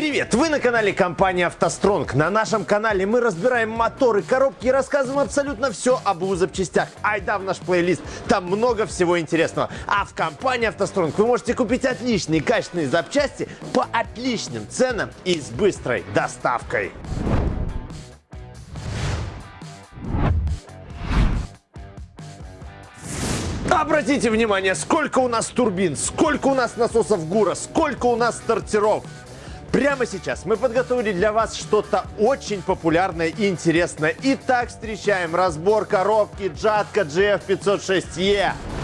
Привет! Вы на канале компании «АвтоСтронг». На нашем канале мы разбираем моторы, коробки и рассказываем абсолютно все об УЗ запчастях. Айда в наш плейлист, там много всего интересного. А в компании «АвтоСтронг» вы можете купить отличные качественные запчасти по отличным ценам и с быстрой доставкой. Обратите внимание, сколько у нас турбин, сколько у нас насосов ГУРа, сколько у нас стартеров. Прямо сейчас мы подготовили для вас что-то очень популярное и интересное. Итак, встречаем разбор коробки Джатка GF506E.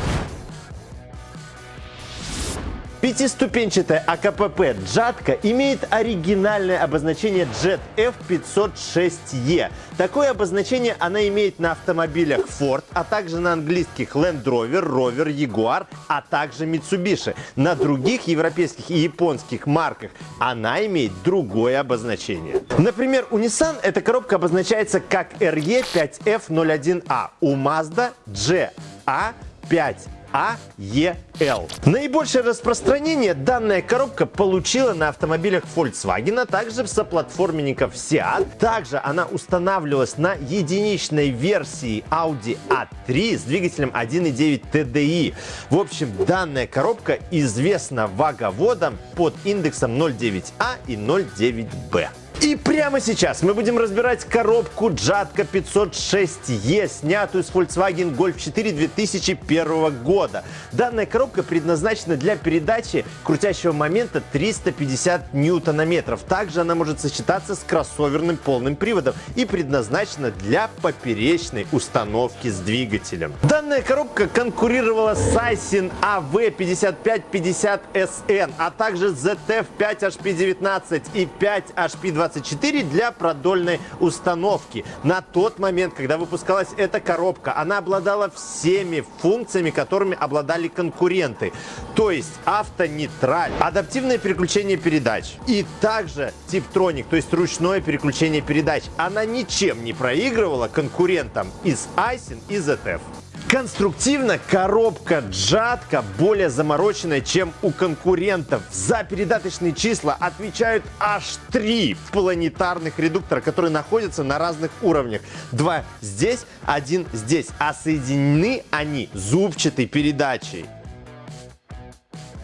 Пятиступенчатая АКПП Джатка имеет оригинальное обозначение Jet F506E. Такое обозначение она имеет на автомобилях Ford, а также на английских Land Rover, Rover, Jaguar, а также Mitsubishi. На других европейских и японских марках она имеет другое обозначение. Например, у Nissan эта коробка обозначается как RE5F01A, у Mazda GA5 AEL. Наибольшее распространение данная коробка получила на автомобилях Volkswagen, а также соплатформенников Seat. Также она устанавливалась на единичной версии Audi A3 с двигателем 1.9 TDI. В общем, данная коробка известна ваговодом под индексом 0.9A и 0.9B. И прямо сейчас мы будем разбирать коробку Джатка 506E, снятую с Volkswagen Golf 4 2001 года. Данная коробка предназначена для передачи крутящего момента 350 ньютонометров. Также она может сочетаться с кроссоверным полным приводом и предназначена для поперечной установки с двигателем. Данная коробка конкурировала с Aisin AV5550SN, а также ZF 5HP19 и 5HP20 24 для продольной установки. На тот момент, когда выпускалась эта коробка, она обладала всеми функциями, которыми обладали конкуренты. То есть автонейтраль, адаптивное переключение передач и также типтроник, то есть ручное переключение передач. Она ничем не проигрывала конкурентам из Айсин и ZF. Конструктивно коробка Джатка более замороченная, чем у конкурентов. За передаточные числа отвечают аж три планетарных редуктора, которые находятся на разных уровнях. Два здесь, один здесь. А соединены они зубчатой передачей.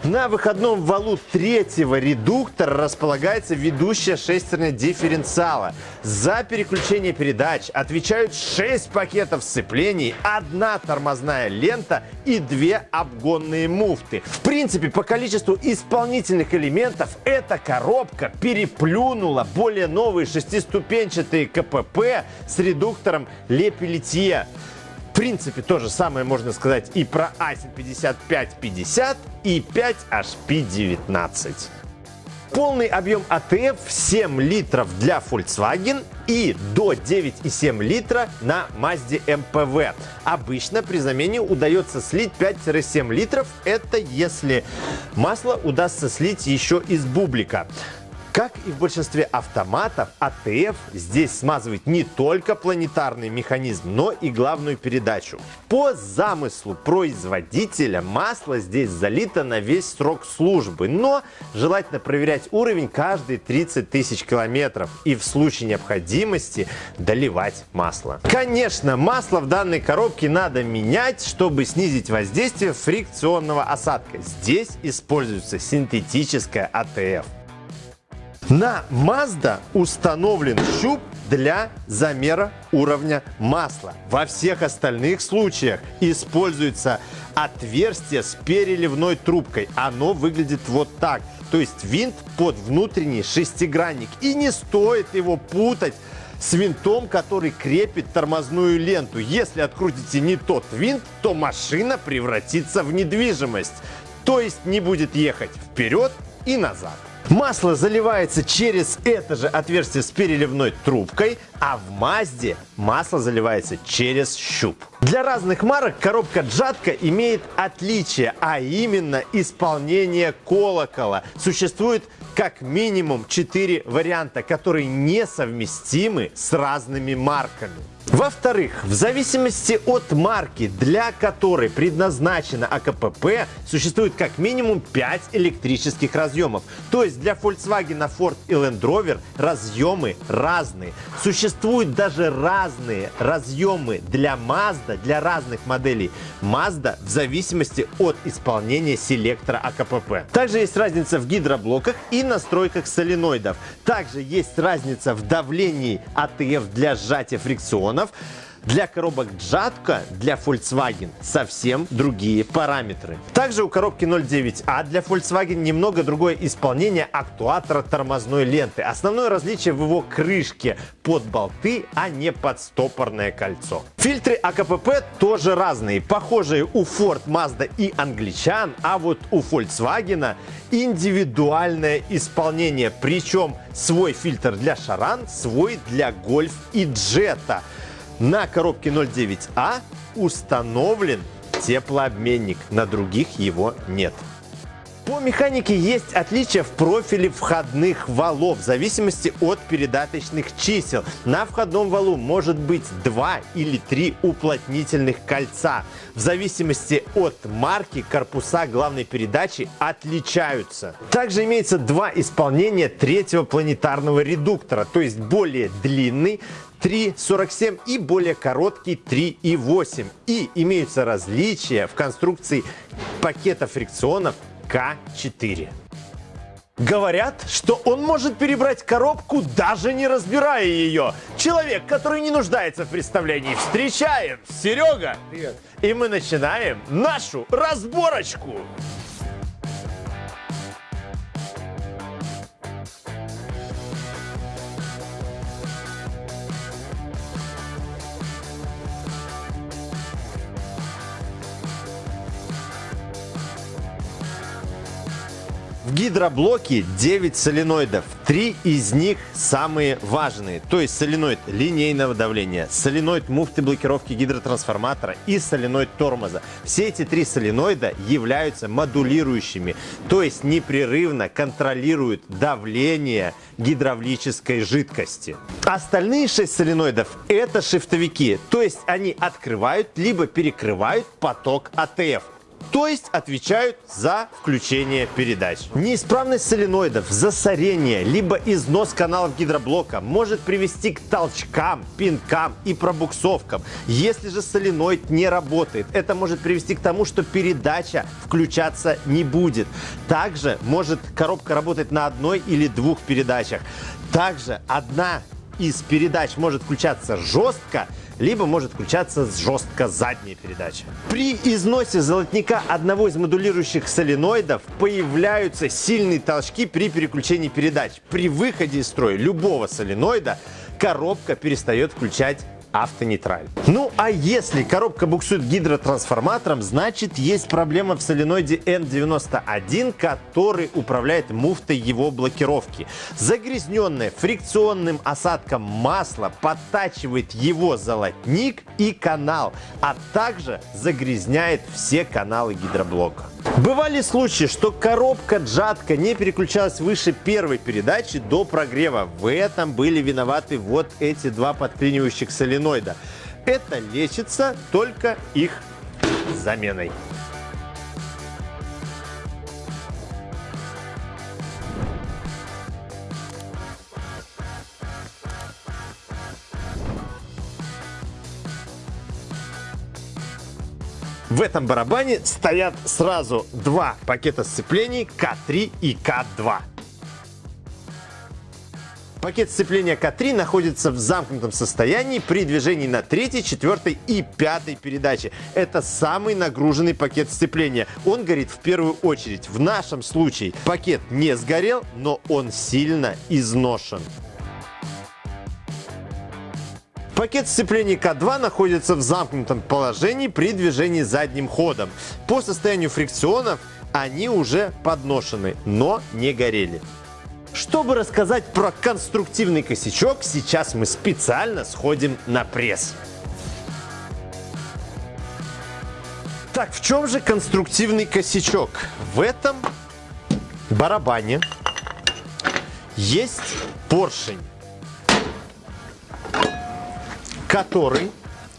На выходном валу третьего редуктора располагается ведущая шестерня дифференциала. За переключение передач отвечают 6 пакетов сцеплений, одна тормозная лента и две обгонные муфты. В принципе, по количеству исполнительных элементов эта коробка переплюнула более новые шестиступенчатые КПП с редуктором Лепелетье. Принципе, то же самое можно сказать и про Aisin 5550 и 5HP19. Полный объем АТФ 7 литров для Volkswagen и до 9,7 литра на Mazda MPV. Обычно при замене удается слить 5-7 литров. Это если масло удастся слить еще из бублика. Как и в большинстве автоматов, АТФ здесь смазывает не только планетарный механизм, но и главную передачу. По замыслу производителя масло здесь залито на весь срок службы, но желательно проверять уровень каждые 30 тысяч километров и в случае необходимости доливать масло. Конечно, масло в данной коробке надо менять, чтобы снизить воздействие фрикционного осадка. Здесь используется синтетическая АТФ. На Mazda установлен щуп для замера уровня масла. Во всех остальных случаях используется отверстие с переливной трубкой. Оно выглядит вот так. То есть винт под внутренний шестигранник. И не стоит его путать с винтом, который крепит тормозную ленту. Если открутите не тот винт, то машина превратится в недвижимость. То есть не будет ехать вперед и назад. Масло заливается через это же отверстие с переливной трубкой, а в Мазде масло заливается через щуп. Для разных марок коробка Джатка имеет отличие, а именно исполнение колокола. Существует как минимум 4 варианта, которые несовместимы с разными марками. Во-вторых, в зависимости от марки, для которой предназначена АКПП, существует как минимум 5 электрических разъемов. То есть для Volkswagen, Ford и Land Rover разъемы разные. Существуют даже разные разъемы для Mazda, для разных моделей Mazda в зависимости от исполнения селектора АКПП. Также есть разница в гидроблоках и настройках соленоидов. Также есть разница в давлении АТФ для сжатия фрикционов для коробок Джатка для Volkswagen совсем другие параметры. Также у коробки 09А для Volkswagen немного другое исполнение актуатора тормозной ленты. Основное различие в его крышке под болты, а не под стопорное кольцо. Фильтры АКПП тоже разные. Похожие у Ford, Mazda и англичан, а вот у Volkswagen индивидуальное исполнение. Причем свой фильтр для Шаран, свой для Гольф и Джета. На коробке 09А установлен теплообменник, на других его нет. По механике есть отличия в профиле входных валов в зависимости от передаточных чисел. На входном валу может быть 2 или 3 уплотнительных кольца. В зависимости от марки корпуса главной передачи отличаются. Также имеется два исполнения третьего планетарного редуктора, то есть более длинный 3,47 и более короткий 3,8. И имеются различия в конструкции пакета фрикционов К4. Говорят, что он может перебрать коробку, даже не разбирая ее. Человек, который не нуждается в представлении. Встречаем! Серега! Привет! И мы начинаем нашу разборочку! В гидроблоке 9 соленоидов. Три из них самые важные. То есть соленоид линейного давления, соленоид муфты блокировки гидротрансформатора и соленоид тормоза. Все эти три соленоида являются модулирующими. То есть непрерывно контролируют давление гидравлической жидкости. Остальные 6 соленоидов это шифтовики. То есть они открывают либо перекрывают поток АТФ то есть отвечают за включение передач. Неисправность соленоидов, засорение, либо износ каналов гидроблока может привести к толчкам, пинкам и пробуксовкам. Если же соленоид не работает, это может привести к тому, что передача включаться не будет. Также может коробка работать на одной или двух передачах. Также одна из передач может включаться жестко, либо может включаться жестко задняя передача. При износе золотника одного из модулирующих соленоидов появляются сильные толчки при переключении передач. При выходе из строя любого соленоида коробка перестает включать автонейтраль. Ну а если коробка буксует гидротрансформатором, значит есть проблема в соленоиде N91, который управляет муфтой его блокировки. Загрязненное фрикционным осадком масло подтачивает его золотник и канал, а также загрязняет все каналы гидроблока. Бывали случаи, что коробка джатка не переключалась выше первой передачи до прогрева. В этом были виноваты вот эти два подклинивающих соленоида. Это лечится только их заменой. В этом барабане стоят сразу два пакета сцеплений К3 и К2. Пакет сцепления К3 находится в замкнутом состоянии при движении на третьей, четвертой и пятой передаче. Это самый нагруженный пакет сцепления. Он горит в первую очередь. В нашем случае пакет не сгорел, но он сильно изношен. Пакет сцепления К2 находится в замкнутом положении при движении задним ходом. По состоянию фрикционов они уже подношены, но не горели. Чтобы рассказать про конструктивный косячок, сейчас мы специально сходим на пресс. Так, в чем же конструктивный косячок? В этом барабане есть поршень который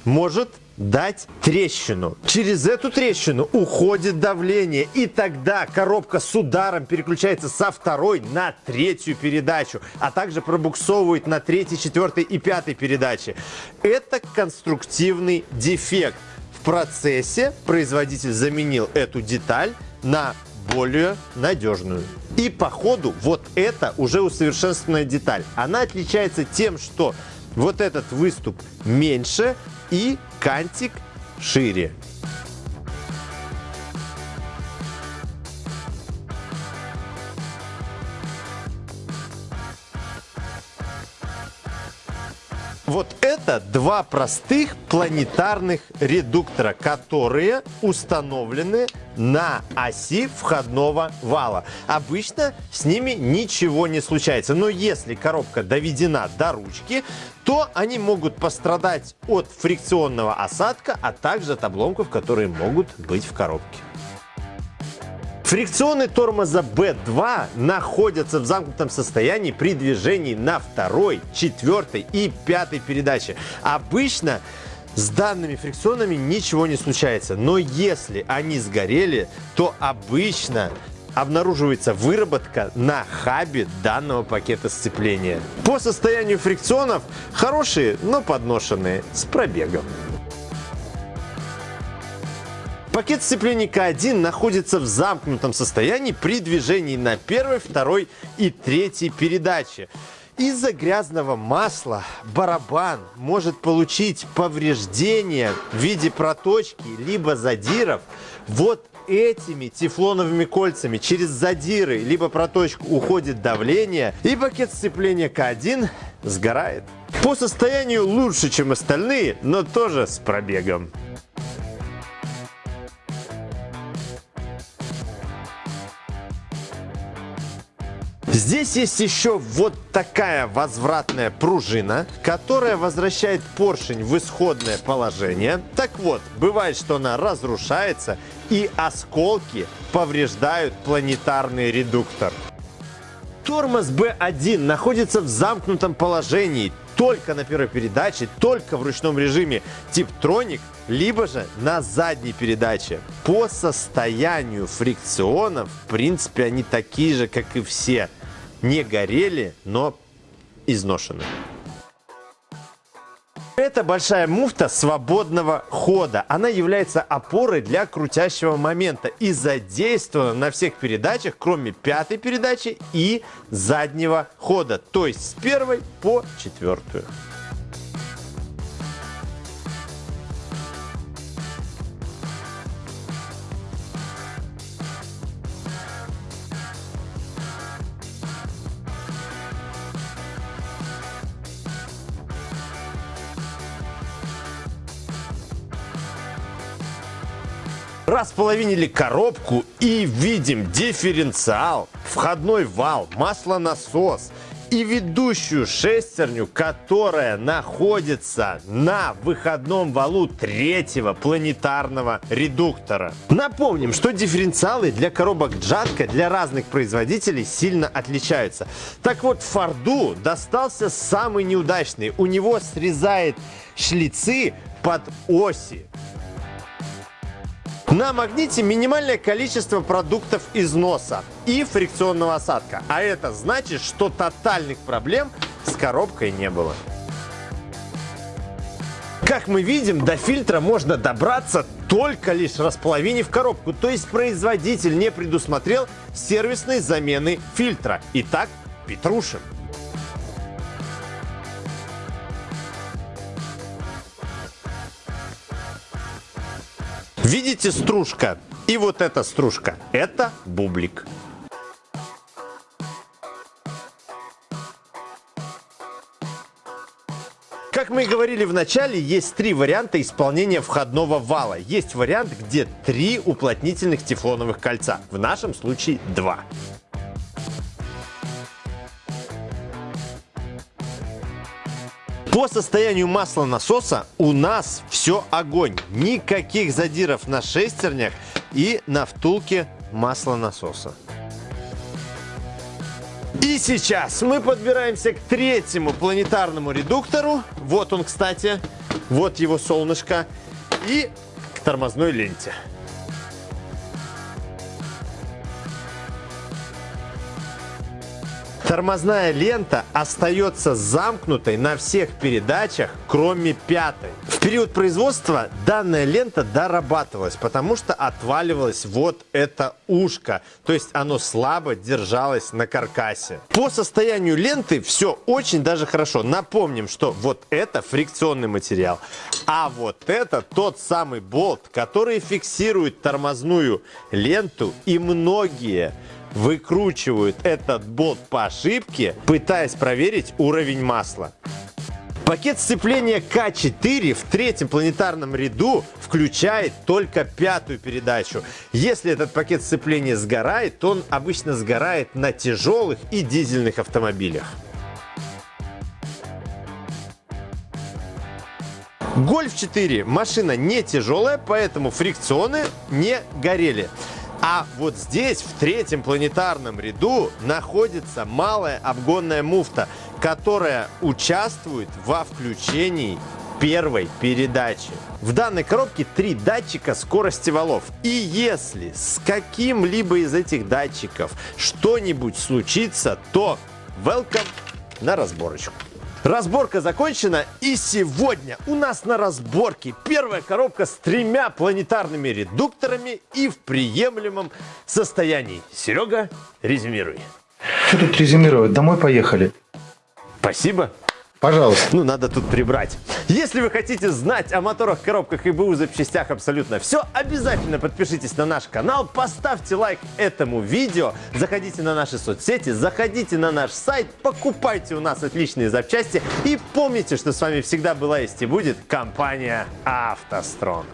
может дать трещину. Через эту трещину уходит давление, и тогда коробка с ударом переключается со второй на третью передачу, а также пробуксовывает на третьей, четвертой и пятой передаче. Это конструктивный дефект. В процессе производитель заменил эту деталь на более надежную. И по ходу вот это уже усовершенствованная деталь. Она отличается тем, что вот этот выступ меньше и кантик шире. Вот это два простых планетарных редуктора, которые установлены на оси входного вала. Обычно с ними ничего не случается, но если коробка доведена до ручки, то они могут пострадать от фрикционного осадка, а также от обломков, которые могут быть в коробке. Фрикционы тормоза B2 находятся в замкнутом состоянии при движении на второй, четвертой и пятой передаче. Обычно с данными фрикционами ничего не случается, но если они сгорели, то обычно обнаруживается выработка на хабе данного пакета сцепления. По состоянию фрикционов хорошие, но подношенные, с пробегом. Пакет сцепления К1 находится в замкнутом состоянии при движении на первой, второй и третьей передаче. Из-за грязного масла барабан может получить повреждения в виде проточки либо задиров. Вот этими тефлоновыми кольцами через задиры либо проточку уходит давление и пакет сцепления К1 сгорает. По состоянию лучше, чем остальные, но тоже с пробегом. Здесь есть еще вот такая возвратная пружина, которая возвращает поршень в исходное положение. Так вот, бывает, что она разрушается и осколки повреждают планетарный редуктор. Тормоз B1 находится в замкнутом положении только на первой передаче, только в ручном режиме Tiptronic, либо же на задней передаче. По состоянию фрикционов, в принципе, они такие же, как и все – не горели, но изношены. Это большая муфта свободного хода. Она является опорой для крутящего момента и задействована на всех передачах, кроме пятой передачи и заднего хода, то есть с первой по четвертую. Располовинили коробку и видим дифференциал, входной вал, маслонасос и ведущую шестерню, которая находится на выходном валу третьего планетарного редуктора. Напомним, что дифференциалы для коробок Джатка для разных производителей сильно отличаются. Так вот, Форду достался самый неудачный. У него срезает шлицы под оси. На магните минимальное количество продуктов износа и фрикционного осадка. А это значит, что тотальных проблем с коробкой не было. Как мы видим, до фильтра можно добраться только лишь располовинив коробку. То есть производитель не предусмотрел сервисной замены фильтра. Итак, петрушим. Видите стружка? И вот эта стружка. Это бублик. Как мы и говорили в начале, есть три варианта исполнения входного вала. Есть вариант, где три уплотнительных тефлоновых кольца. В нашем случае два. По состоянию масла насоса у нас все огонь. Никаких задиров на шестернях и на втулке маслонасоса. И сейчас мы подбираемся к третьему планетарному редуктору. Вот он, кстати. Вот его солнышко. И к тормозной ленте. Тормозная лента остается замкнутой на всех передачах, кроме пятой. В период производства данная лента дорабатывалась, потому что отваливалось вот это ушко. То есть оно слабо держалось на каркасе. По состоянию ленты все очень даже хорошо. Напомним, что вот это фрикционный материал, а вот это тот самый болт, который фиксирует тормозную ленту и многие выкручивают этот болт по ошибке, пытаясь проверить уровень масла. Пакет сцепления К4 в третьем планетарном ряду включает только пятую передачу. Если этот пакет сцепления сгорает, то он обычно сгорает на тяжелых и дизельных автомобилях. Гольф 4 машина не тяжелая, поэтому фрикционы не горели. А вот здесь, в третьем планетарном ряду, находится малая обгонная муфта, которая участвует во включении первой передачи. В данной коробке три датчика скорости валов. И если с каким-либо из этих датчиков что-нибудь случится, то welcome на разборочку. Разборка закончена, и сегодня у нас на разборке первая коробка с тремя планетарными редукторами и в приемлемом состоянии. Серега, резюмируй. Что тут резюмировать? Домой поехали. Спасибо. Пожалуйста. Ну, надо тут прибрать. Если вы хотите знать о моторах, коробках и БУ запчастях абсолютно все, обязательно подпишитесь на наш канал, поставьте лайк этому видео, заходите на наши соцсети, заходите на наш сайт, покупайте у нас отличные запчасти и помните, что с вами всегда была есть и будет компания «АвтоСтронг».